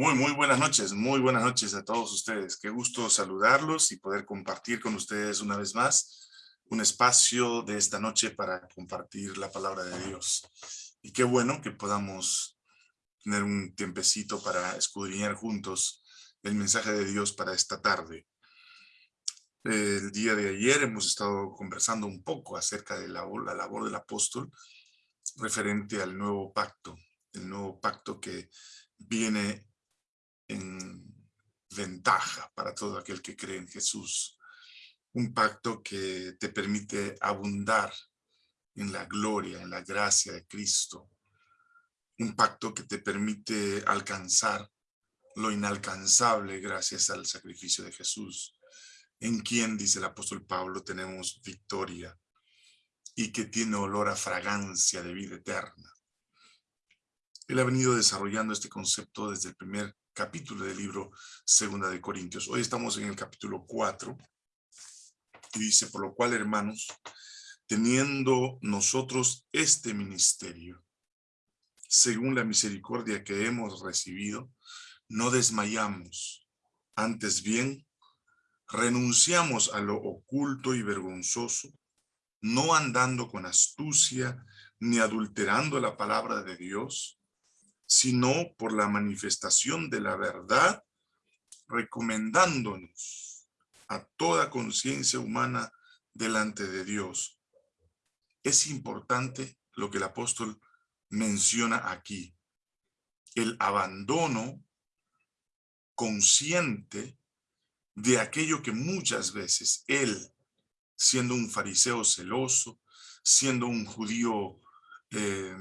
Muy, muy buenas noches, muy buenas noches a todos ustedes. Qué gusto saludarlos y poder compartir con ustedes una vez más un espacio de esta noche para compartir la palabra de Dios. Y qué bueno que podamos tener un tiempecito para escudriñar juntos el mensaje de Dios para esta tarde. El día de ayer hemos estado conversando un poco acerca de la, la labor del apóstol referente al nuevo pacto, el nuevo pacto que viene en ventaja para todo aquel que cree en Jesús. Un pacto que te permite abundar en la gloria, en la gracia de Cristo. Un pacto que te permite alcanzar lo inalcanzable gracias al sacrificio de Jesús, en quien, dice el apóstol Pablo, tenemos victoria y que tiene olor a fragancia de vida eterna. Él ha venido desarrollando este concepto desde el primer capítulo del libro Segunda de Corintios. Hoy estamos en el capítulo 4 y dice, por lo cual, hermanos, teniendo nosotros este ministerio, según la misericordia que hemos recibido, no desmayamos, antes bien, renunciamos a lo oculto y vergonzoso, no andando con astucia ni adulterando la palabra de Dios, sino por la manifestación de la verdad, recomendándonos a toda conciencia humana delante de Dios. Es importante lo que el apóstol menciona aquí, el abandono consciente de aquello que muchas veces él, siendo un fariseo celoso, siendo un judío eh,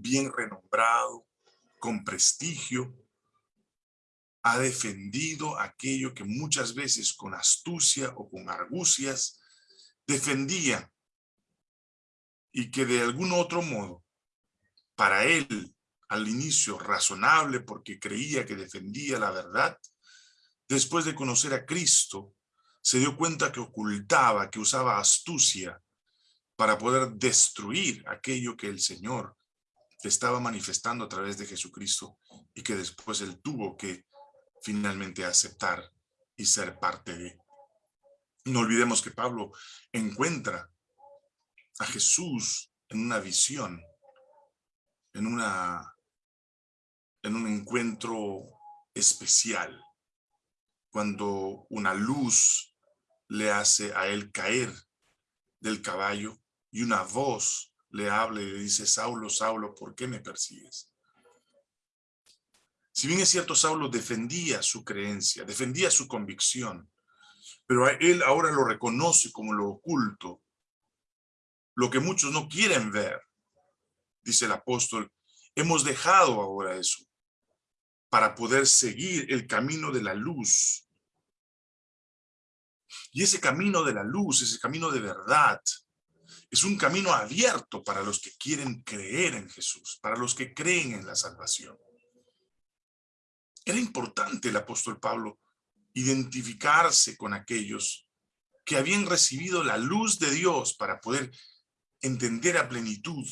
bien renombrado, con prestigio, ha defendido aquello que muchas veces con astucia o con argucias defendía y que de algún otro modo, para él, al inicio razonable porque creía que defendía la verdad, después de conocer a Cristo, se dio cuenta que ocultaba, que usaba astucia para poder destruir aquello que el Señor estaba manifestando a través de Jesucristo y que después él tuvo que finalmente aceptar y ser parte de. No olvidemos que Pablo encuentra a Jesús en una visión, en, una, en un encuentro especial, cuando una luz le hace a él caer del caballo y una voz le habla y le dice, Saulo, Saulo, ¿por qué me persigues? Si bien es cierto, Saulo defendía su creencia, defendía su convicción, pero él ahora lo reconoce como lo oculto, lo que muchos no quieren ver, dice el apóstol, hemos dejado ahora eso para poder seguir el camino de la luz. Y ese camino de la luz, ese camino de verdad, es un camino abierto para los que quieren creer en Jesús, para los que creen en la salvación. Era importante el apóstol Pablo identificarse con aquellos que habían recibido la luz de Dios para poder entender a plenitud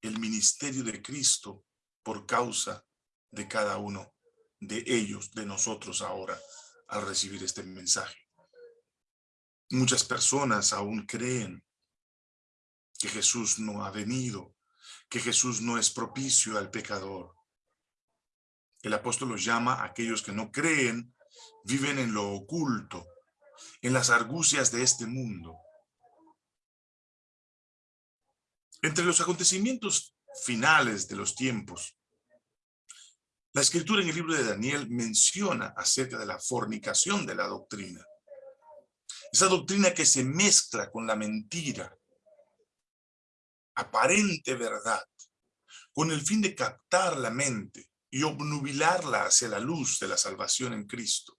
el ministerio de Cristo por causa de cada uno de ellos, de nosotros ahora, al recibir este mensaje. Muchas personas aún creen que Jesús no ha venido, que Jesús no es propicio al pecador. El apóstol los llama a aquellos que no creen, viven en lo oculto, en las argucias de este mundo. Entre los acontecimientos finales de los tiempos, la escritura en el libro de Daniel menciona acerca de la fornicación de la doctrina. Esa doctrina que se mezcla con la mentira, aparente verdad, con el fin de captar la mente y obnubilarla hacia la luz de la salvación en Cristo.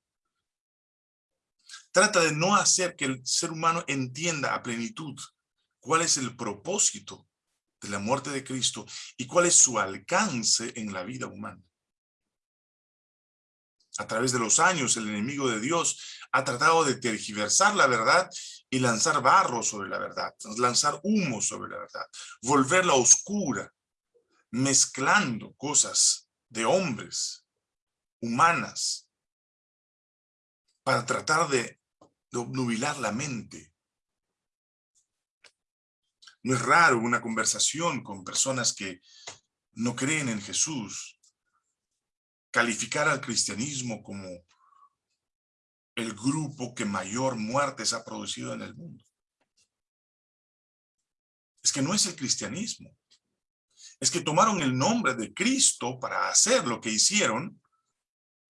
Trata de no hacer que el ser humano entienda a plenitud cuál es el propósito de la muerte de Cristo y cuál es su alcance en la vida humana. A través de los años, el enemigo de Dios ha tratado de tergiversar la verdad y lanzar barro sobre la verdad, lanzar humo sobre la verdad, volverla oscura, mezclando cosas de hombres humanas para tratar de, obnubilar la mente. No es raro una conversación con personas que no creen en Jesús, calificar al cristianismo como el grupo que mayor muertes ha producido en el mundo. Es que no es el cristianismo. Es que tomaron el nombre de Cristo para hacer lo que hicieron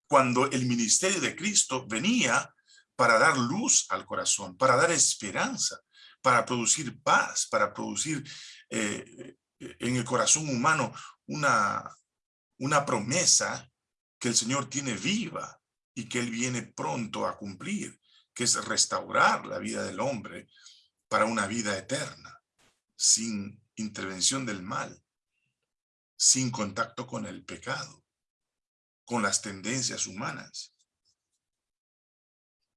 cuando el ministerio de Cristo venía para dar luz al corazón, para dar esperanza, para producir paz, para producir eh, en el corazón humano una, una promesa que el Señor tiene viva y que Él viene pronto a cumplir, que es restaurar la vida del hombre para una vida eterna, sin intervención del mal, sin contacto con el pecado, con las tendencias humanas.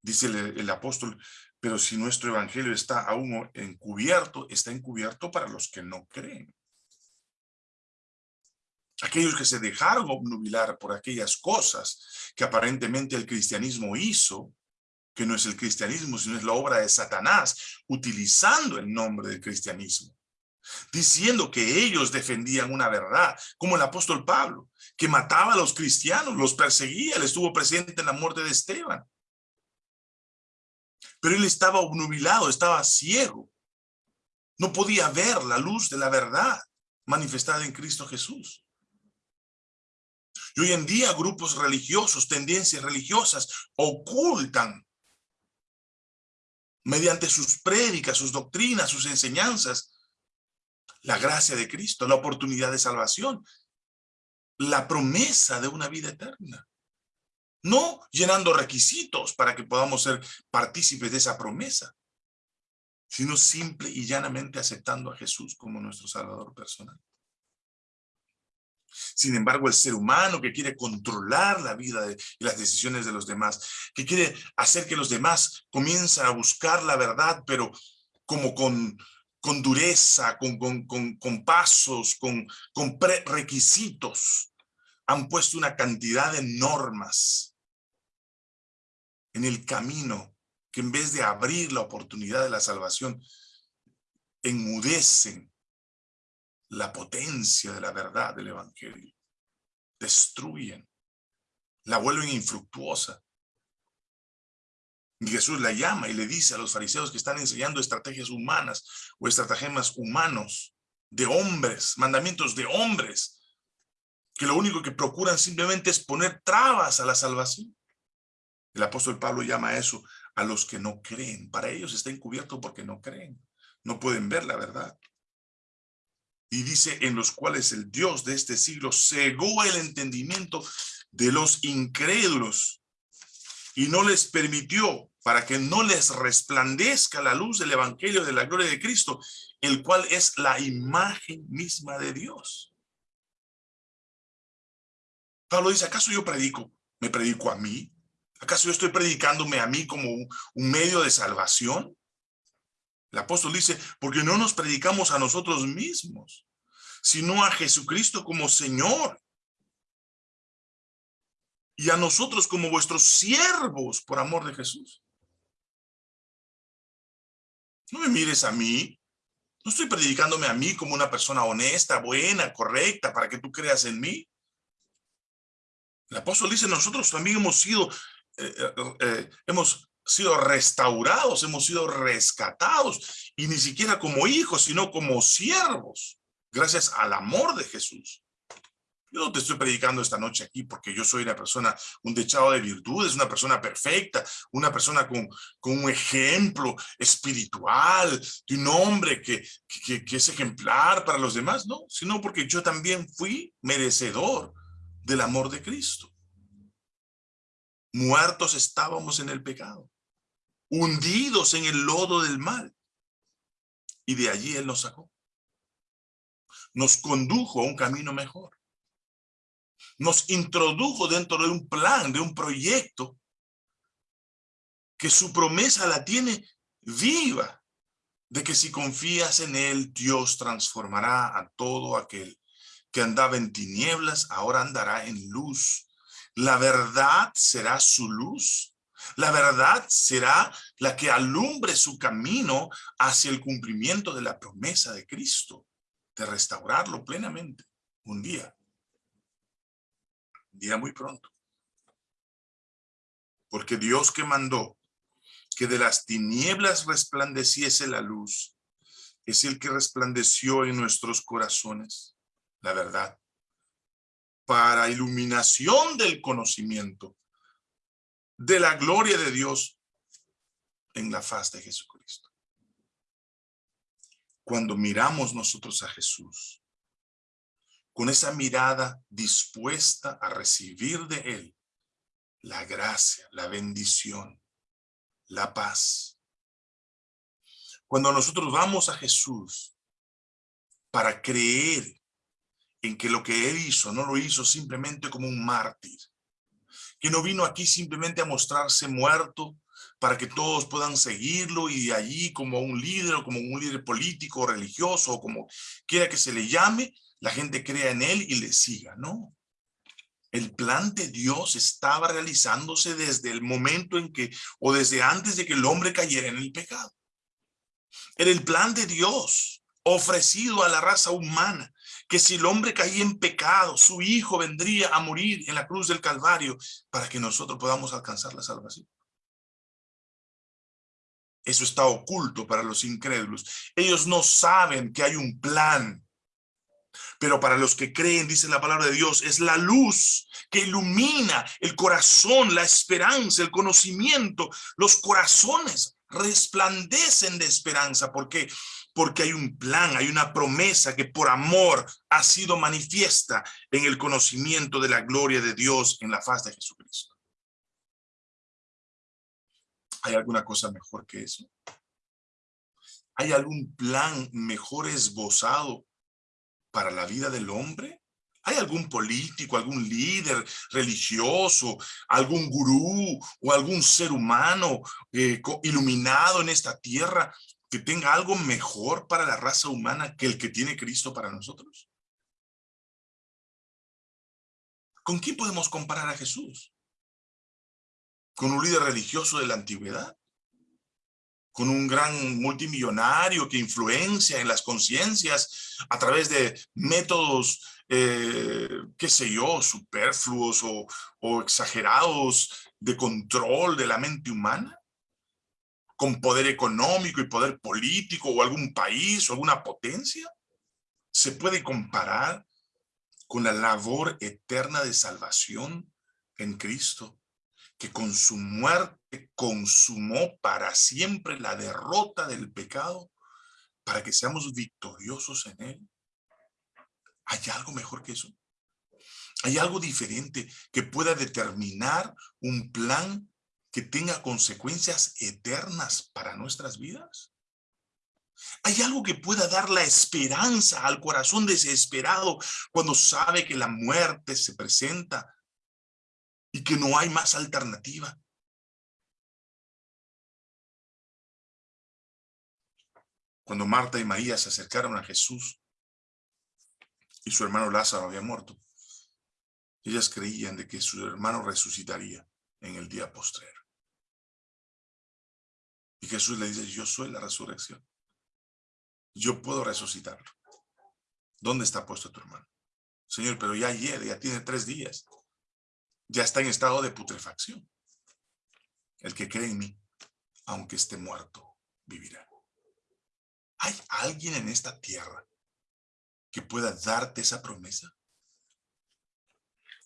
Dice el, el apóstol, pero si nuestro evangelio está aún encubierto, está encubierto para los que no creen. Aquellos que se dejaron obnubilar por aquellas cosas que aparentemente el cristianismo hizo, que no es el cristianismo, sino es la obra de Satanás, utilizando el nombre del cristianismo, diciendo que ellos defendían una verdad, como el apóstol Pablo, que mataba a los cristianos, los perseguía, él estuvo presente en la muerte de Esteban. Pero él estaba obnubilado, estaba ciego. No podía ver la luz de la verdad manifestada en Cristo Jesús. Y hoy en día grupos religiosos, tendencias religiosas, ocultan mediante sus prédicas, sus doctrinas, sus enseñanzas, la gracia de Cristo, la oportunidad de salvación, la promesa de una vida eterna. No llenando requisitos para que podamos ser partícipes de esa promesa, sino simple y llanamente aceptando a Jesús como nuestro Salvador personal. Sin embargo, el ser humano que quiere controlar la vida y las decisiones de los demás, que quiere hacer que los demás comiencen a buscar la verdad, pero como con, con dureza, con, con, con, pasos, con, con requisitos, han puesto una cantidad de normas en el camino que en vez de abrir la oportunidad de la salvación, enmudecen la potencia de la verdad del evangelio. Destruyen, la vuelven infructuosa. Y Jesús la llama y le dice a los fariseos que están enseñando estrategias humanas o estratagemas humanos de hombres, mandamientos de hombres, que lo único que procuran simplemente es poner trabas a la salvación. El apóstol Pablo llama a eso a los que no creen. Para ellos está encubierto porque no creen. No pueden ver la verdad. Y dice, en los cuales el Dios de este siglo cegó el entendimiento de los incrédulos y no les permitió para que no les resplandezca la luz del evangelio de la gloria de Cristo, el cual es la imagen misma de Dios. Pablo dice, ¿acaso yo predico? ¿Me predico a mí? ¿Acaso yo estoy predicándome a mí como un, medio de salvación? El apóstol dice, porque no nos predicamos a nosotros mismos, sino a Jesucristo como Señor. Y a nosotros como vuestros siervos por amor de Jesús. No me mires a mí. No estoy predicándome a mí como una persona honesta, buena, correcta, para que tú creas en mí. El apóstol dice, nosotros también hemos sido, eh, eh, eh, hemos sido restaurados, hemos sido rescatados, y ni siquiera como hijos, sino como siervos, gracias al amor de Jesús. Yo no te estoy predicando esta noche aquí porque yo soy una persona, un dechado de virtudes, una persona perfecta, una persona con, con un ejemplo espiritual, de un hombre que, que, que es ejemplar para los demás, no, sino porque yo también fui merecedor del amor de Cristo. Muertos estábamos en el pecado hundidos en el lodo del mal. Y de allí Él nos sacó. Nos condujo a un camino mejor. Nos introdujo dentro de un plan, de un proyecto, que su promesa la tiene viva, de que si confías en Él, Dios transformará a todo aquel que andaba en tinieblas, ahora andará en luz. La verdad será su luz. La verdad será la que alumbre su camino hacia el cumplimiento de la promesa de Cristo, de restaurarlo plenamente un día. Un día muy pronto. Porque Dios que mandó que de las tinieblas resplandeciese la luz, es el que resplandeció en nuestros corazones, la verdad, para iluminación del conocimiento de la gloria de Dios en la faz de Jesucristo. Cuando miramos nosotros a Jesús, con esa mirada dispuesta a recibir de Él la gracia, la bendición, la paz. Cuando nosotros vamos a Jesús para creer en que lo que Él hizo no lo hizo simplemente como un mártir, que no vino aquí simplemente a mostrarse muerto para que todos puedan seguirlo y de allí como un líder o como un líder político, religioso o como quiera que se le llame, la gente crea en él y le siga, ¿no? El plan de Dios estaba realizándose desde el momento en que, o desde antes de que el hombre cayera en el pecado. Era el plan de Dios ofrecido a la raza humana que si el hombre caía en pecado, su hijo vendría a morir en la cruz del Calvario para que nosotros podamos alcanzar la salvación. Eso está oculto para los incrédulos. Ellos no saben que hay un plan. Pero para los que creen, dice la palabra de Dios, es la luz que ilumina el corazón, la esperanza, el conocimiento. Los corazones resplandecen de esperanza. ¿Por qué? Porque hay un plan, hay una promesa que por amor ha sido manifiesta en el conocimiento de la gloria de Dios en la faz de Jesucristo. ¿Hay alguna cosa mejor que eso? ¿Hay algún plan mejor esbozado para la vida del hombre? ¿Hay algún político, algún líder religioso, algún gurú o algún ser humano eh, iluminado en esta tierra que tenga algo mejor para la raza humana que el que tiene Cristo para nosotros? ¿Con quién podemos comparar a Jesús? ¿Con un líder religioso de la antigüedad? ¿Con un gran multimillonario que influencia en las conciencias a través de métodos, eh, qué sé yo, superfluos o, o exagerados de control de la mente humana? Con poder económico y poder político o algún país o alguna potencia? ¿Se puede comparar con la labor eterna de salvación en Cristo, que con su muerte consumó para siempre la derrota del pecado, para que seamos victoriosos en él? ¿Hay algo mejor que eso? ¿Hay algo diferente que pueda determinar un plan que tenga consecuencias eternas para nuestras vidas? ¿Hay algo que pueda dar la esperanza al corazón desesperado cuando sabe que la muerte se presenta y que no hay más alternativa? Cuando Marta y María se acercaron a Jesús y su hermano Lázaro había muerto, ellas creían de que su hermano resucitaría en el día postrero. Y Jesús le dice, yo soy la resurrección. Yo puedo resucitarlo. ¿Dónde está puesto tu hermano? Señor, pero ya ayer, ya tiene tres días. Ya está en estado de putrefacción. El que cree en mí, aunque esté muerto, vivirá. ¿Hay alguien en esta tierra que pueda darte esa promesa?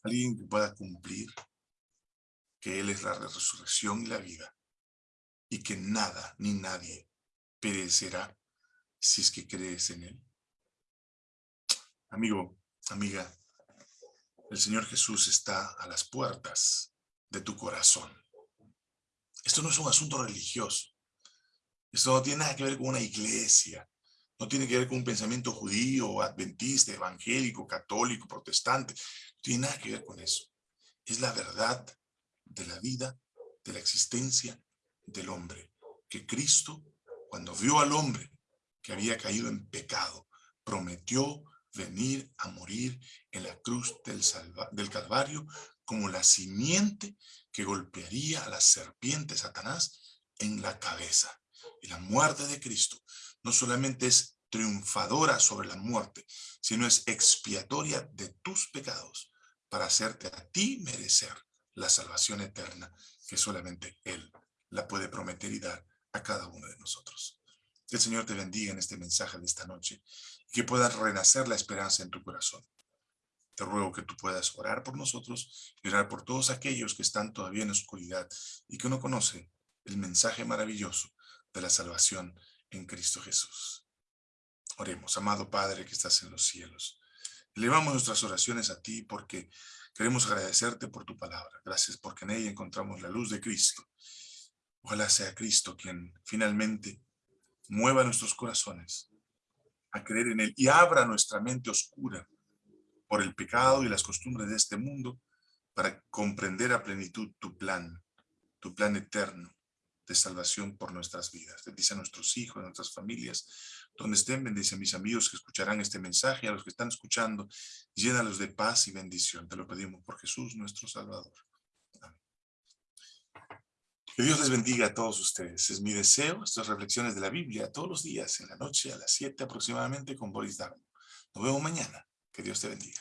Alguien que pueda cumplir que Él es la resurrección y la vida y que nada ni nadie perecerá si es que crees en Él. Amigo, amiga, el Señor Jesús está a las puertas de tu corazón. Esto no es un asunto religioso. Esto no tiene nada que ver con una iglesia. No tiene que ver con un pensamiento judío, adventista, evangélico, católico, protestante. No tiene nada que ver con eso. Es la verdad de la vida, de la existencia del hombre, que Cristo, cuando vio al hombre que había caído en pecado, prometió venir a morir en la cruz del, Calvario como la simiente que golpearía a la serpiente Satanás en la cabeza. Y la muerte de Cristo no solamente es triunfadora sobre la muerte, sino es expiatoria de tus pecados para hacerte a ti merecer la salvación eterna que solamente Él la puede prometer y dar a cada uno de nosotros. Que el Señor te bendiga en este mensaje de esta noche y que puedas renacer la esperanza en tu corazón. Te ruego que tú puedas orar por nosotros y orar por todos aquellos que están todavía en oscuridad y que no conocen el mensaje maravilloso de la salvación en Cristo Jesús. Oremos, amado Padre que estás en los cielos. Elevamos nuestras oraciones a ti porque queremos agradecerte por tu palabra. Gracias porque en ella encontramos la luz de Cristo. Ojalá sea Cristo quien finalmente mueva nuestros corazones a creer en Él y abra nuestra mente oscura por el pecado y las costumbres de este mundo para comprender a plenitud tu plan, tu plan eterno de salvación por nuestras vidas. Bendice a nuestros hijos, a nuestras familias, donde estén, bendice a mis amigos que escucharán este mensaje, a los que están escuchando, llénalos de paz y bendición. Te lo pedimos por Jesús, nuestro Salvador. Amén. Que Dios les bendiga a todos ustedes. Es mi deseo, estas reflexiones de la Biblia, todos los días, en la noche, a las 7 aproximadamente, con Boris Darmo. Nos vemos mañana. Que Dios te bendiga.